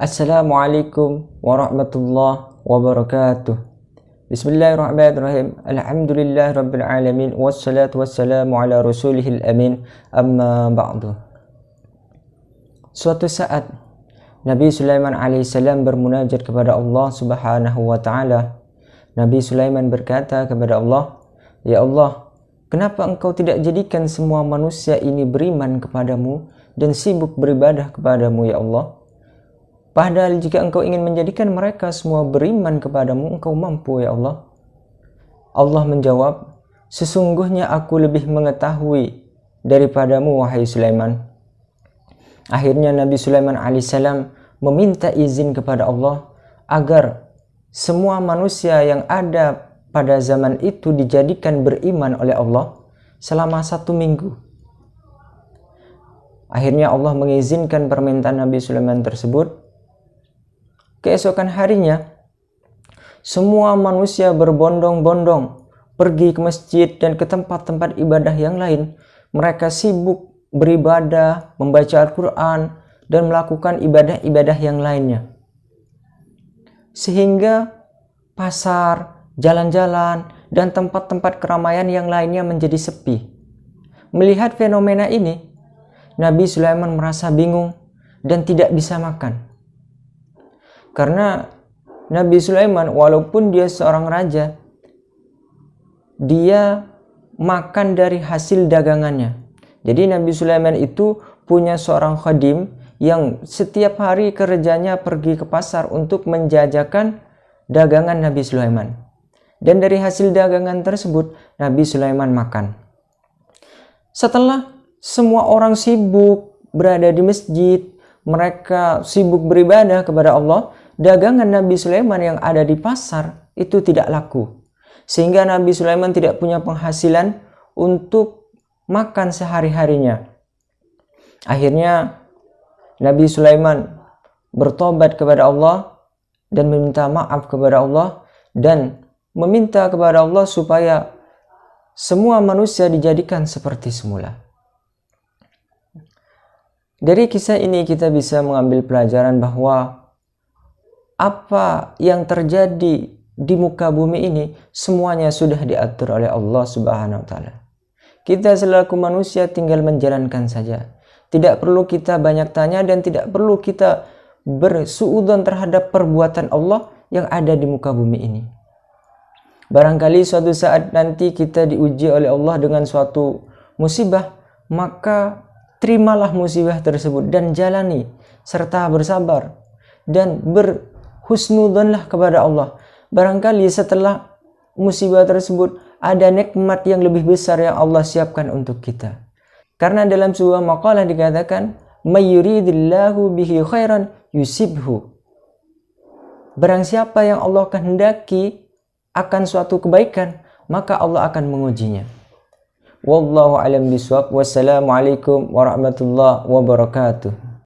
Assalamualaikum warahmatullahi wabarakatuh. Bismillahirrahmanirrahim. Alhamdulillah rabbil alamin wassalatu wassalamu ala rasulihil amin. Amma ba'du. Suatu saat Nabi Sulaiman alaihissalam bermunajat kepada Allah Subhanahu wa taala. Nabi Sulaiman berkata kepada Allah, "Ya Allah, Kenapa engkau tidak jadikan semua manusia ini beriman kepadamu dan sibuk beribadah kepadamu ya Allah? Padahal jika engkau ingin menjadikan mereka semua beriman kepadamu, engkau mampu ya Allah. Allah menjawab, sesungguhnya aku lebih mengetahui daripadamu wahai Sulaiman. Akhirnya Nabi Sulaiman alaihissalam meminta izin kepada Allah agar semua manusia yang ada pada zaman itu dijadikan beriman oleh Allah selama satu minggu. Akhirnya Allah mengizinkan permintaan Nabi Sulaiman tersebut. Keesokan harinya, semua manusia berbondong-bondong pergi ke masjid dan ke tempat-tempat ibadah yang lain. Mereka sibuk beribadah, membaca Al-Quran, dan melakukan ibadah-ibadah yang lainnya. Sehingga pasar, jalan-jalan, dan tempat-tempat keramaian yang lainnya menjadi sepi. Melihat fenomena ini, Nabi Sulaiman merasa bingung dan tidak bisa makan. Karena Nabi Sulaiman walaupun dia seorang raja, dia makan dari hasil dagangannya. Jadi Nabi Sulaiman itu punya seorang khadim yang setiap hari kerjanya pergi ke pasar untuk menjajakan dagangan Nabi Sulaiman. Dan dari hasil dagangan tersebut, Nabi Sulaiman makan. Setelah semua orang sibuk berada di masjid, mereka sibuk beribadah kepada Allah, dagangan Nabi Sulaiman yang ada di pasar itu tidak laku. Sehingga Nabi Sulaiman tidak punya penghasilan untuk makan sehari-harinya. Akhirnya Nabi Sulaiman bertobat kepada Allah dan meminta maaf kepada Allah dan meminta kepada Allah supaya semua manusia dijadikan seperti semula. Dari kisah ini kita bisa mengambil pelajaran bahwa apa yang terjadi di muka bumi ini semuanya sudah diatur oleh Allah Subhanahu wa taala. Kita selaku manusia tinggal menjalankan saja. Tidak perlu kita banyak tanya dan tidak perlu kita bersuudon terhadap perbuatan Allah yang ada di muka bumi ini. Barangkali suatu saat nanti kita diuji oleh Allah dengan suatu musibah, maka terimalah musibah tersebut dan jalani serta bersabar dan berhusnudonlah kepada Allah. Barangkali setelah musibah tersebut ada nikmat yang lebih besar yang Allah siapkan untuk kita. Karena dalam sebuah makalah dikatakan, "Mayyuridillahu bihi khairan yusibhu." Barang siapa yang Allah kehendaki akan suatu kebaikan, maka Allah akan mengujinya. Wallahu alam biswab. Wassalamualaikum warahmatullahi wabarakatuh.